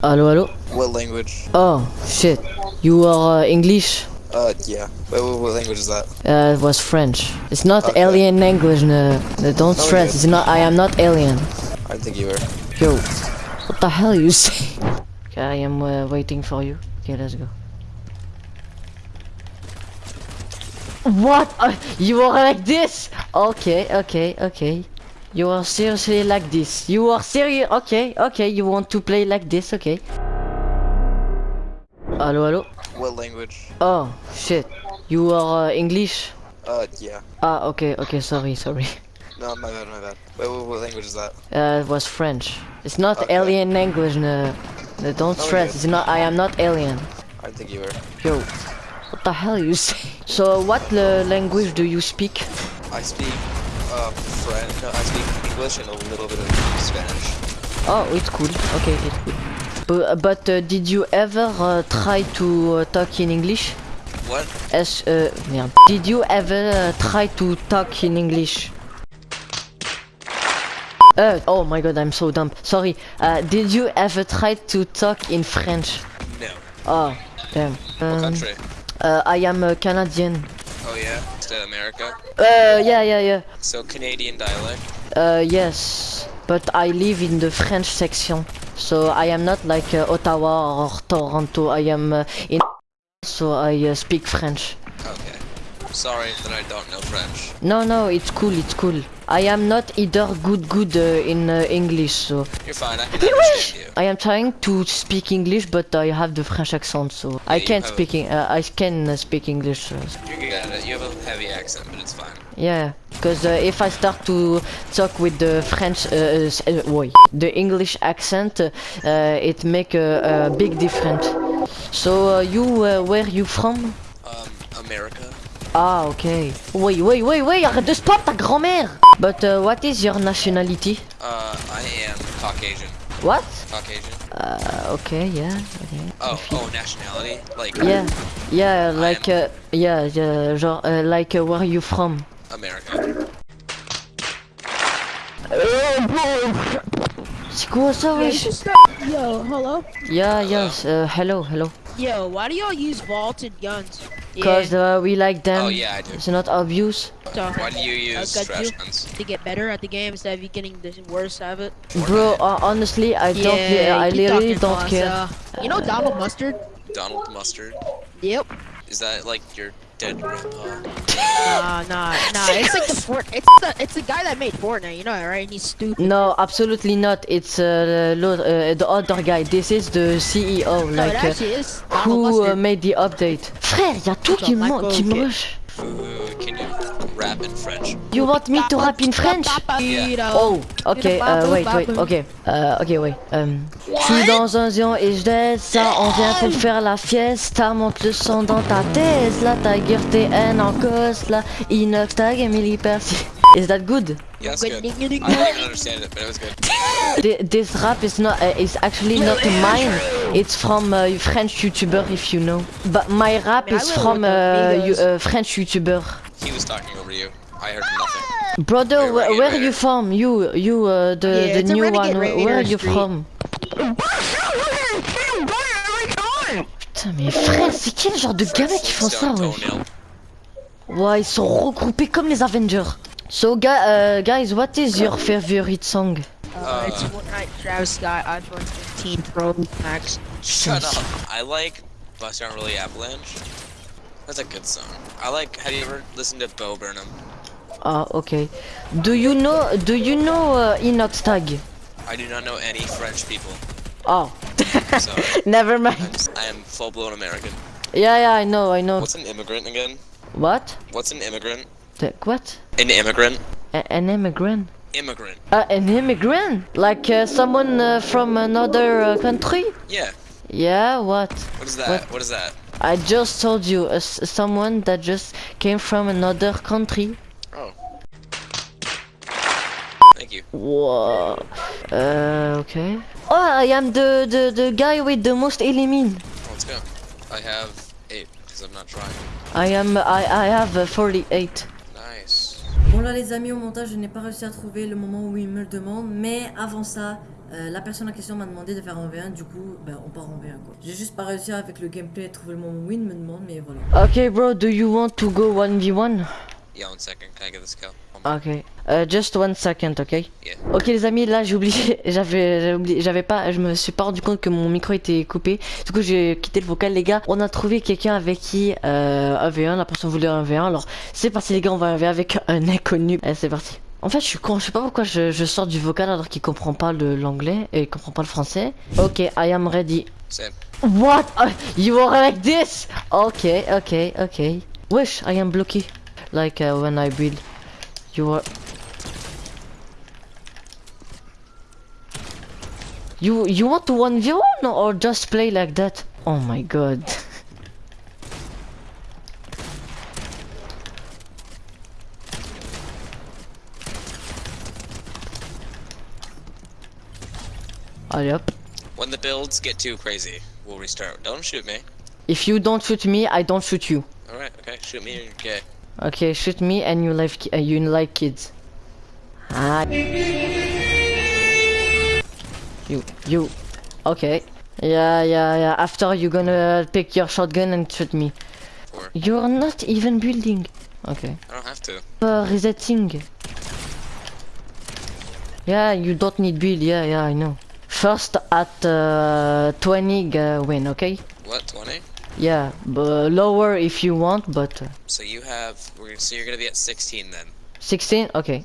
Hello, hello. What language? Oh, shit. You are uh, English? Uh, yeah. Wait, what, what language is that? Uh, it was French. It's not Okay. alien language. No, no, don't No, stress. It's not. I am not alien. I think you were. Yo, what the hell you say? Okay, I am uh, waiting for you. Okay, let's go. What? Uh, you are like this? Okay, okay, okay. You are seriously like this. You are serious? Okay, okay. You want to play like this? Okay. Hello, hello. What language? Oh, shit. You are uh, English? Uh, yeah. Ah, okay, okay. Sorry, sorry. No, my bad, my bad. Wait, what, what language is that? Uh, it was French. It's not Okay. alien language. No, no don't No, stress. It's not. I am not alien. I think you were. Yo, what the hell you say? So what uh, language do you speak? I speak, uh, French. I speak English and a little bit of Spanish. Oh, it's cool. Okay, it's cool. But, uh, but uh, did you ever uh, try to uh, talk in English? What? As uh, merde. Did you ever uh, try to talk in English? Uh, oh my god, I'm so dumb. Sorry. Uh, did you ever try to talk in French? No. Oh, damn. What Um, country? uh, I am uh, Canadian. Oh, yeah? Still America? Uh, yeah, yeah, yeah. So, Canadian dialect? Uh, yes, but I live in the French section, so I am not like uh, Ottawa or Toronto. I am uh, in, so I uh, speak French. Okay. Sorry that I don't know French. No, no, it's cool, it's cool. I am not either good, good uh, in uh, English, so You're fine, I can understand you. I am trying to speak English, but I have the French accent, so I can't speak. Uh, I can uh, speak English. You're good at it. You have a heavy accent, but it's fine. Yeah, because uh, if I start to talk with the French, uh, uh, the English accent, it make a, a big difference. So uh, you, uh, where you from? Um, America? Ah, okay. Wait, wait, wait, wait, arrête de spam ta grand-mère. But uh, what is your nationality? Uh, I am Caucasian. What? Caucasian? Uh, okay, yeah, okay. Oh, oh, nationality? Like, Yeah, yeah, like, am- uh, yeah, yeah, genre, uh, like, uh, where you from? America. C'est quoi ça, wesh? Yo, hello? Yeah, yes, uh, hello, hello. Yo, why do y'all use vaulted guns? Cause uh, we like them. Oh, yeah, I do. It's not obvious. so, Why do you use got trash you. guns? to get better at the game instead of you getting the worst of it. Bro, uh, honestly, I don't. Yeah, I literally don't us, care. uh, You know Donald Mustard? Donald Mustard? Yep. Is that like your dead grandpa? Nah, nah, nah. It's like the fort. It's the it's the guy that made Fortnite. You know that, right? And he's stupid. No, absolutely not. It's uh, uh, the other guy. This is the CEO, no, like uh, is who uh, made the update. Frère, y a tout It's qui a me qui me rap in French? You want me to rap in French? Oh, ok, euh, wait, wait, ok, euh, ok, wait. Um, je suis dans un zion et je laisse on vient pour faire la fiesta, monte le son dans ta Tesla, Tiger TN en cos, là, Inox Tag, Emily Percy. Is that good? Yeah, that's good. I didn't understand it, but it was good. Thi- This rap is not, uh, is actually not mine. It's from uh, French YouTuber, if you know. But my rap is from with uh, uh, French YouTuber. He was talking over you. I heard nothing. Brother, where, where wait. you from? You, you, uh, the, Yeah, the new one. Where are you Street. from? Putain, mais frère, c'est quel genre de gamins qui font ça, ouais. Ouais, ils sont regroupés comme les Avengers. So, gu uh, guys, what is your favorite song? Uh, it's Fortnite, Travis Scott, iPhone 15 Pro Max. Shut up. I like Bust Aren't Really Avalanche. That's a good song. I like, have you ever listened to Bo Burnham? Ah, okay. Do you know, do you know uh, Inoxtag? I do not know any French people, Oh, so never I'm, mind. I am full-blown American. Yeah, yeah, I know, I know. What's an immigrant again? What? What's an immigrant? The, what? An immigrant? A- an immigrant? Immigrant. Uh, an immigrant? Like uh, someone uh, from another uh, country? Yeah. Yeah, what? What is that? What? what is that? I just told you, uh, s- someone that just came from another country. Oh. Thank you. Whoa. Uh, okay. Oh, I am the, the, the guy with the most element. Let's go. I have eight, because I'm not trying. I am, I, I have uh, 48. Nice. Bon là les amis au montage je n'ai pas réussi à trouver le moment où il me le demande mais avant ça Euh, la personne en question m'a demandé de faire un V1, du coup, ben, on part en V1 quoi. J'ai juste pas réussi avec le gameplay à trouver le moment win, me demande, mais voilà. Ok, bro, do you want to go 1v1? Yeah, one second. Can I get this kill? Ok. Uh, just one second, ok? Yeah. Ok les amis, là j'ai oublié, j'avais j'avais oublié, j'avais pas, je me suis pas rendu compte que mon micro était coupé. Du coup j'ai quitté le vocal les gars. On a trouvé quelqu'un avec qui euh, un V1, la personne voulait un V1. Alors c'est parti les gars, on va un V1 avec un inconnu. Allez c'est parti. En fait je suis con, je sais pas pourquoi je, je sors du vocal alors qu'il comprend pas l'anglais et il comprend pas le français. Ok, I am ready. Same. What? Uh, you are like this? Okay, okay, okay. Wish I am blocky. Like uh, when I build. You are. You you want to one v one or just play like that? Oh my god. Hop. When the builds get too crazy, we'll restart. Don't shoot me. If you don't shoot me, I don't shoot you. Alright, okay. Shoot me and you're gay. Okay, shoot me and you like uh, you like kids. Ah. You you. Okay. Yeah yeah yeah. After you gonna pick your shotgun and shoot me. Four. You're not even building. Okay. I don't have to. Uh, resetting. Yeah, you don't need build. Yeah yeah I know. First at uh, 20 uh, win. Okay. What, 20? Yeah, but lower if you want, but uh, So you have, we're, so you're gonna be at 16 then. 16. Okay.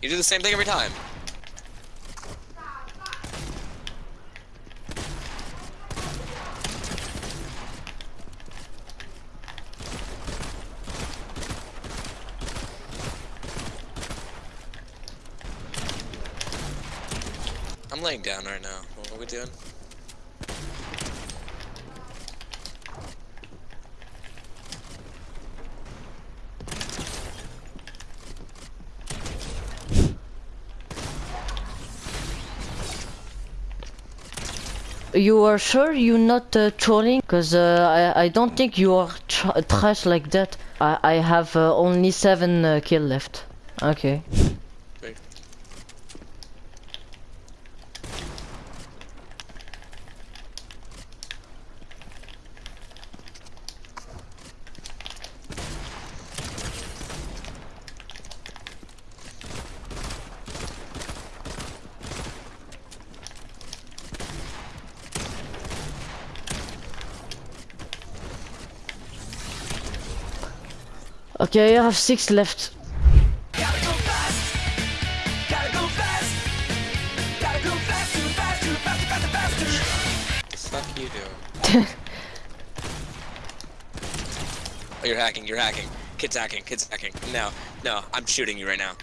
You do the same thing every time. Laying down right now. What are we doing? You are sure you're not uh, trolling? Cause uh, I I don't think you are tr trash like that. I I have uh, only seven uh, kill left. Okay. Wait. Okay, I have six left. Gotta go fast. Gotta go fast. Gotta go fast, too fast, too fast, too fast, faster. the fuck you doing? oh, you're hacking, you're hacking. Kid's hacking, kid's hacking. No, no, I'm shooting you right now.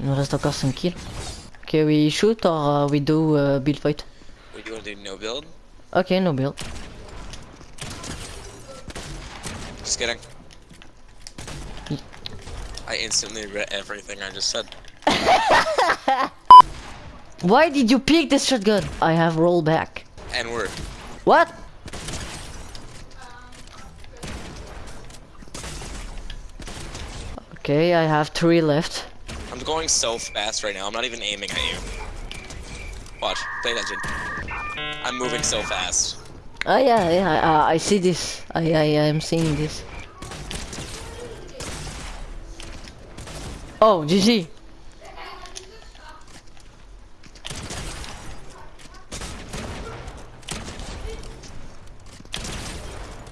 Il reste encore 5 kills. Okay, we shoot or uh, we do uh, build fight? What do you want to do, no build? Okay, no build. Just kidding. I instantly regret everything I just said. Why did you pick this shotgun? I have rollback. And word. What? Okay, I have three left. I'm going so fast right now. I'm not even aiming at you. Watch. Pay attention. I'm moving so fast. Oh yeah, yeah, I, I see this. I, I, I am seeing this. Oh, GG.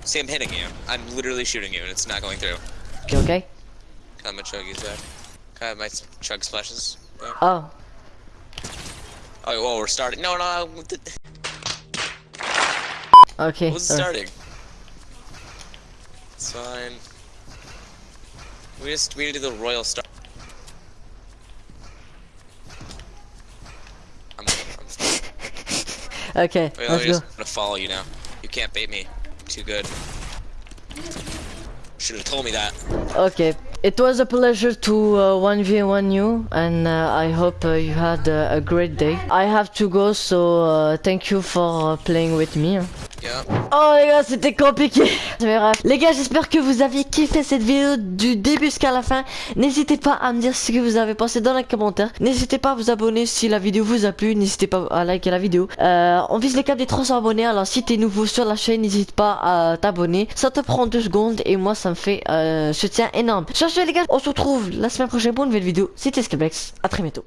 See, I'm hitting you. I'm literally shooting you, and it's not going through. Okay, okay. Can I have my chuggies back? Can I have my chug splashes back? Oh, Oh, well, we're starting. No, no, no. okay. What's sorry. starting? It's fine. We just we need to do the royal start. I'm, I'm Okay, Wait, let's I'm go. just gonna follow you now. You can't bait me. Too good. Should have told me that. Okay, it was a pleasure to uh, 1v1 you, and uh, I hope uh, you had uh, a great day. I have to go, so uh, thank you for uh, playing with me. Oh les gars, c'était compliqué. Les gars, j'espère que vous avez kiffé cette vidéo du début jusqu'à la fin. N'hésitez pas à me dire ce que vous avez pensé dans les commentaires. N'hésitez pas à vous abonner si la vidéo vous a plu. N'hésitez pas à liker la vidéo. Euh, on vise les cap des 300 abonnés. Alors si t'es nouveau sur la chaîne, n'hésite pas à t'abonner. Ça te prend deux secondes et moi ça me fait euh, soutien énorme. Sur ce les gars, on se retrouve la semaine prochaine pour une nouvelle vidéo. C'était Skyblex. À très bientôt.